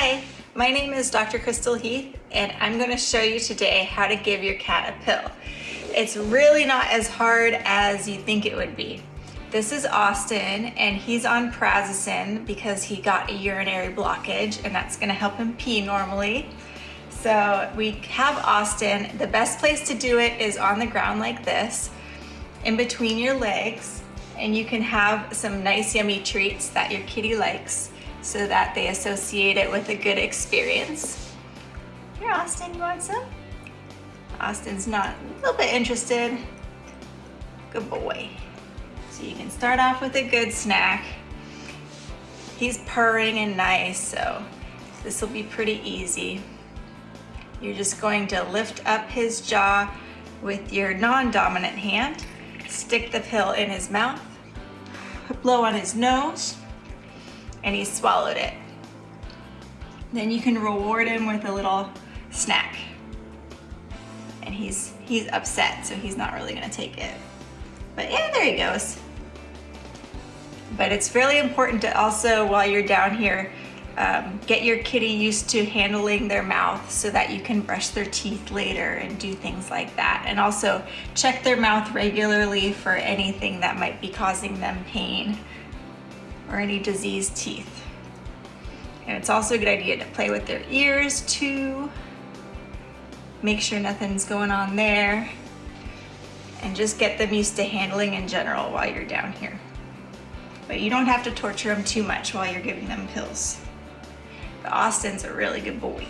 Hi, my name is Dr. Crystal Heath and I'm going to show you today how to give your cat a pill. It's really not as hard as you think it would be. This is Austin and he's on prazosin because he got a urinary blockage and that's going to help him pee normally. So we have Austin. The best place to do it is on the ground like this, in between your legs, and you can have some nice yummy treats that your kitty likes so that they associate it with a good experience. Here, Austin, you want some? Austin's not a little bit interested. Good boy. So you can start off with a good snack. He's purring and nice, so this will be pretty easy. You're just going to lift up his jaw with your non-dominant hand, stick the pill in his mouth, blow on his nose, and he swallowed it. Then you can reward him with a little snack. And he's, he's upset, so he's not really gonna take it. But yeah, there he goes. But it's really important to also, while you're down here, um, get your kitty used to handling their mouth so that you can brush their teeth later and do things like that. And also check their mouth regularly for anything that might be causing them pain or any diseased teeth. And it's also a good idea to play with their ears too. Make sure nothing's going on there and just get them used to handling in general while you're down here. But you don't have to torture them too much while you're giving them pills. But Austin's a really good boy.